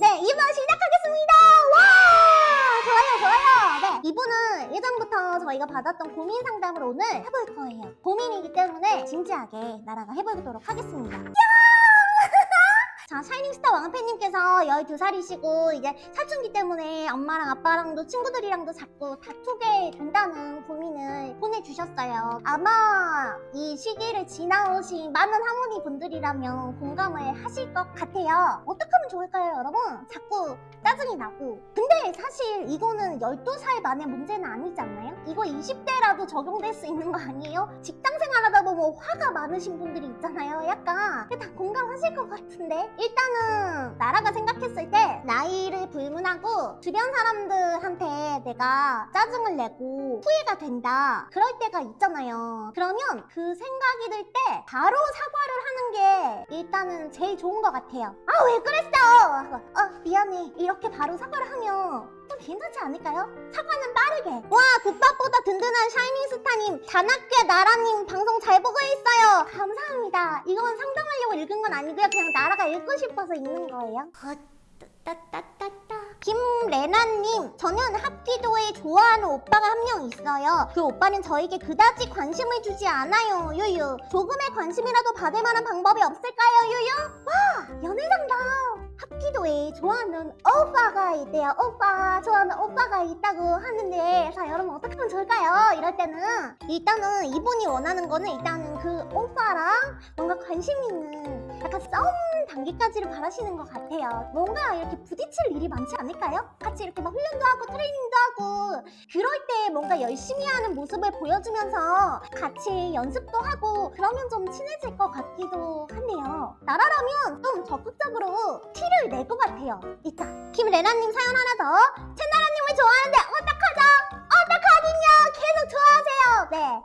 네, 2부 시작하겠습니다. 와! 좋아요, 좋아요. 네, 이분은 예전부터 저희가 받았던 고민 상담을 오늘 해볼 거예요. 고민이기 때문에 진지하게 나라가 해보도록 하겠습니다. 야! 자, 샤이닝스타 왕팬님께서 12살이시고 이제 사춘기 때문에 엄마랑 아빠랑도 친구들이랑도 자꾸 다투게 된다는 고민을 보내주셨어요. 아마 이 시기를 지나오신 많은 할머니 분들이라면 공감을 하실 것 같아요. 어떻게 하면 좋을까요, 여러분? 자꾸 짜증이 나고. 근데 사실 이거는 12살 만의 문제는 아니지 않나요? 이거 20대라도 적용될 수 있는 거 아니에요? 직장 생활하다 보면 화가 많으신 분들이 있잖아요. 약간 다 공감하실 것 같은데 일단은 나라가 생각했을 때 나이를 불문하고 주변 사람들한테 내가 짜증을 내고 후회가 된다. 그럴 때가 있잖아요. 그러면 그 생각이 들 때 바로 사과를 하는 게 일단은 제일 좋은 것 같아요. 아 왜 그랬어? 어 미안해. 이렇게 바로 사과를 하면 좀 괜찮지 않을까요? 사과는 빠르게. 와 국밥보다 든든한 샤이닝스타님 단학교 나라님 방송 잘 보고 있어요. 감사합니다. 이건 상담 하려고 읽은 건 아니고요. 그냥 나라가 읽고 싶어서 읽는 거예요. 따따따따. 김레나님 저는 합기도에 좋아하는 오빠가 한 명 있어요. 그 오빠는 저에게 그다지 관심을 주지 않아요. 유유. 조금의 관심이라도 받을 만한 방법이 없을까요? 유유? 와 좋아하는 오빠가 있대요 오빠 좋아하는 오빠가 있다고 하는데 자 여러분 어떻게 하면 좋을까요? 이럴 때는 일단은 이분이 원하는 거는 일단은 그 오빠랑 뭔가 관심 있는 약간 싸움 단계까지를 바라시는 것 같아요. 뭔가 이렇게 부딪힐 일이 많지 않을까요? 같이 이렇게 막 훈련도 하고 트레이닝도 하고 그럴 때 뭔가 열심히 하는 모습을 보여주면서 같이 연습도 하고 그러면 좀 친해질 것 같기도 한데요. 나라라면 좀 적극적으로 티를 낼 것 같아요. 일단 김레나님 사연 하나 더. 채나라님을 좋아하는데 어떡하죠? 어떡하긴요! 계속 좋아하세요! 네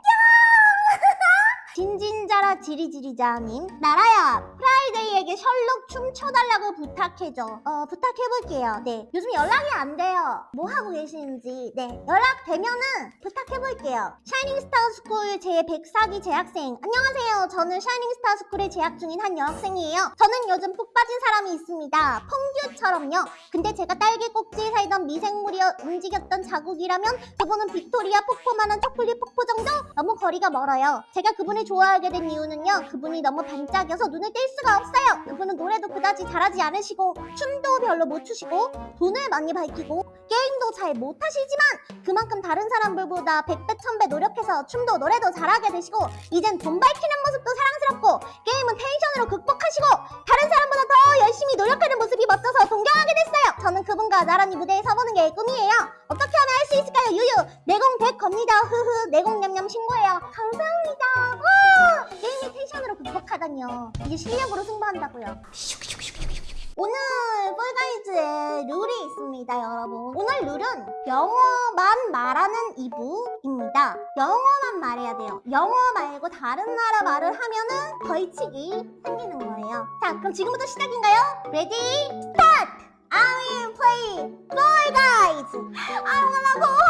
진진자라 지리지리자님 나라야! 프라이데이에게 셜록 춤춰달라고 부탁해줘. 어 부탁해볼게요. 네. 요즘 연락이 안 돼요. 뭐 하고 계시는지. 네. 연락되면은 부탁해볼게요 샤이닝스타 스쿨 제 104기 재학생. 안녕하세요. 저는 샤이닝스타 스쿨에 재학 중인 한 여학생이에요. 저는 요즘 푹 빠진 사람이 있습니다. 펑듀처럼요. 근데 제가 딸기 꼭지에 살던 미생물이 움직였던 자국이라면 그분은 빅토리아 폭포만한 초콜릿 폭포 정도? 너무 거리가 멀어요. 제가 그분을 좋아하게 된 이유는요. 그분이 너무 반짝여서 눈을 뗄 수가 없어요. 그분은 노래도 그다지 잘하지 않으시고 춤도 별로 못 추시고 돈을 많이 밝히고 게임도 잘 못하시지만 그만큼 다른 사람들보다 100배 1000배 노력해서 춤도 노래도 잘하게 되시고 이젠 돈 밝히는 모습도 사랑스럽고 게임은 텐션으로 극복하시고 다른 사람보다 더 열심히 노력하는 모습이 멋져서 동경하게 됐어요. 저는 그분과 나란히 무대에 서보는 게 꿈이에요. 어떻게 하면 할 수 있을까요? 유유. 내공 100 겁니다. 흐흐. 내공 냠냠 신고해요. 감사합니다. 와! 게임의 텐션으로 극복하다니요. 이게 실력으로 승부한다고요 오늘 폴가이즈에 룰이 있습니다 여러분. 오늘 룰은 영어만 말하는 2부입니다. 영어만 말해야 돼요. 영어 말고 다른 나라 말을 하면은 벌칙이 생기는 거예요. 자 그럼 지금부터 시작인가요? Ready start! I will play Fall Guys! I wanna go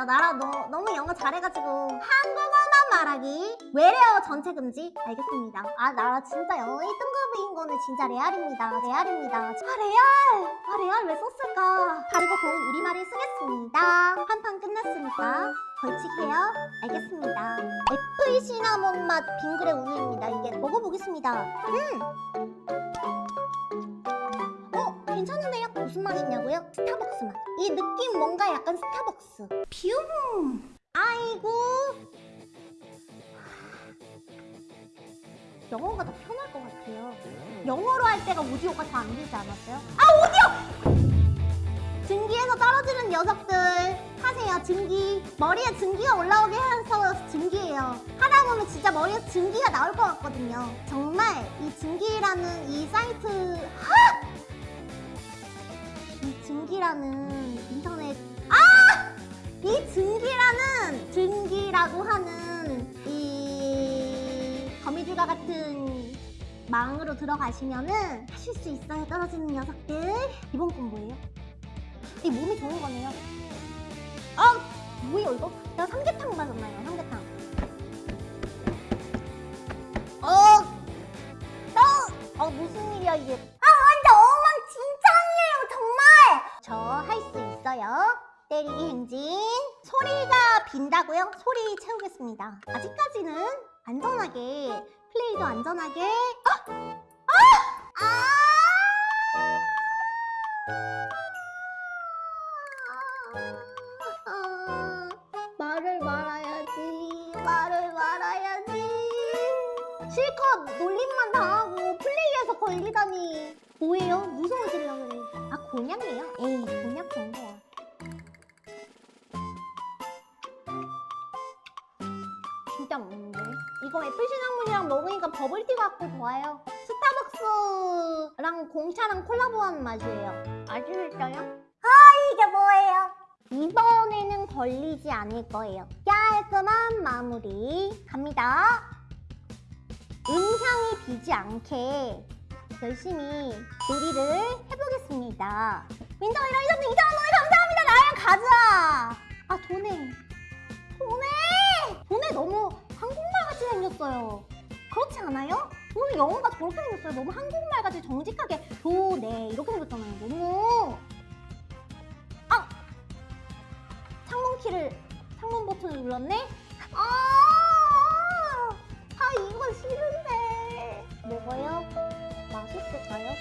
합니다. 나라 너, 너무 영어 잘해가지고 한국어만 말하기 외래어 전체 금지 알겠습니다. 아 나라 진짜 영어 1등급인 거는 진짜 레알입니다. 레알입니다. 아 레알! 아 레알 왜 썼을까? 그리고 곧 우리말을 쓰겠습니다. 한판 끝났으니까 벌칙해요. 알겠습니다. apple cinnamon 맛 빙그레 우유입니다. 이게 먹어보겠습니다. 음! 어? 괜찮은데요? 무슨 맛이냐고요? 스타벅스 맛. 이 느낌 뭔가 약간 스타벅스. 뷰! 아이고. 영어가 더 편할 것 같아요. 영어로 할 때가 오디오가 더 안 되지 않았어요? 아 오디오! 증기에서 떨어지는 녀석들 하세요 증기 머리에 증기가 올라오게 해서 증기예요 하다 보면 진짜 머리에 증기가 나올 것 같거든요 정말 이 증기라는 이 사이트 하! 이 증기라는 인터넷 아! 이 증기라는 증기라고 하는 이 거미줄과 같은 망으로 들어가시면은 하실 수 있어요 떨어지는 녀석들 이번 건 뭐예요? 이 몸이 좋은 거네요 어! 뭐예요 이거? 내가 삼계탕 맞았나요 삼계탕 어! 너! 어 무슨 일이야 이게 때리기 행진 소리가 빈다고요? 소리 채우겠습니다 아직까지는 안전하게 플레이도 안전하게 아! 아! 아! 아! 말을 말아야지 말을 말아야지 실컷 놀림만 당하고 플레이에서 걸리다니 뭐예요? 무서워지려 그래 아 곤약이에요? 에이 곤약 정도야 이거 애플 시나몬이랑 먹으니까 버블티 같고 좋아요. 스타벅스랑 공차랑 콜라보한 맛이에요. 아시겠어요? 아 이게 뭐예요? 이번에는 걸리지 않을 거예요. 깔끔한 마무리. 갑니다. 음향이 비지 않게 열심히 놀이를 해보겠습니다. 민정이 라이더님 2,000원 감사합니다. 나랑 가자. 아 도네. 도네. 도네 너무 생겼어요. 그렇지 않아요? 오늘 영어가 저렇게 생겼어요. 너무 한국말 같이 정직하게 도네 이렇게 생겼잖아요. 너무. 아! 창문 키를 창문 버튼을 눌렀네? 아, 아 이거 싫은데. 먹어요? 맛있을까요?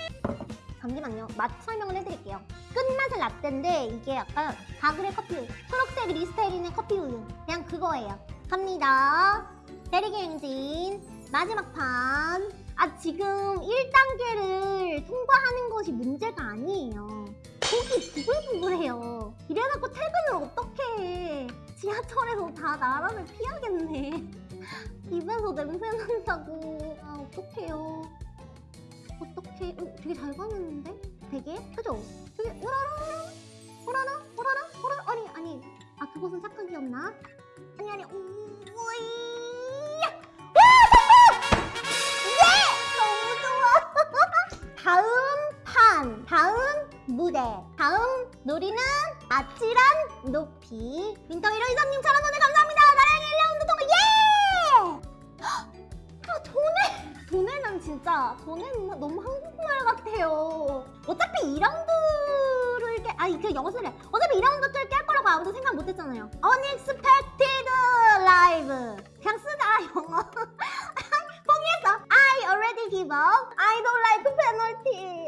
잠시만요. 맛 설명을 해드릴게요. 끝맛은 라떼인데 이게 약간 가글의 커피 초록색 리스테린의 커피 우유. 그냥 그거예요 갑니다 때리기 행진 마지막 판. 아, 지금 1단계를 통과하는 것이 문제가 아니에요. 속이 부글부글해요. 이래갖고 퇴근을 어떻게 해. 지하철에서 다 나라를 피하겠네. 입에서 냄새 난다고. 아, 어떡해요. 어떡해. 어, 되게 잘 가는데? 되게? 그죠? 되게, 오라라, 오라라, 오라라, 오라라. 아니, 아니. 아, 그것은 착각이었나? 아니, 아니, 오, 오이. 너무 좋아. 다음 판, 다음 무대, 다음 놀이는 아찔한 높이. 민덩이로 이사님 천원 원에 감사합니다. 나랑의 1라운드 통과 예! 아 도네, 도네는 진짜 도네는 너무 한국말 같아요. 어차피 2라운드를 깨, 아 이게 영어 쓰래. 어차피 2라운드를 깰 거라고 아무도 생각 못 했잖아요. Unexpected live. 그냥 쓰자 영어. 포기했어. I already give up. I don't like penalty.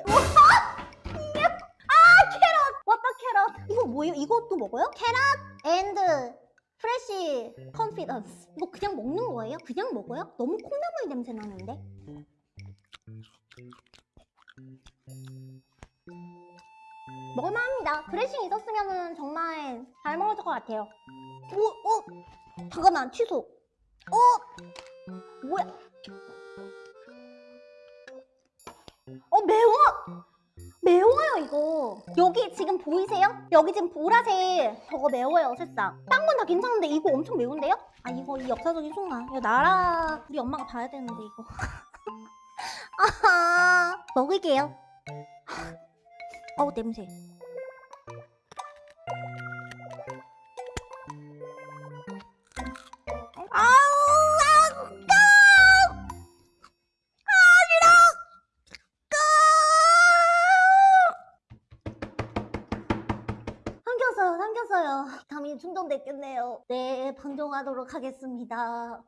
아 캐럿. 왔다 캐럿. 이거 뭐예요? 이것도 먹어요? 캐럿 and fresh confidence. 이거 그냥 먹는 거예요? 그냥 먹어요? 너무 콩나물 냄새 나는데. 먹을만합니다. 드레싱 있었으면 정말 잘 먹었을 것 같아요. 오, 어, 잠깐만 취소. 어, 뭐야? 어 매워 매워요 이거 여기 지금 보이세요? 여기 지금 보라색 저거 매워요 새싹 딴 건 다 괜찮은데 이거 엄청 매운데요? 아 이거 이 역사적인 순간 이거 나라 우리 엄마가 봐야 되는데 이거 아하 먹을게요 어우 냄새 삼켰어요. 감이 충전됐겠네요. 네, 방종하도록 하겠습니다.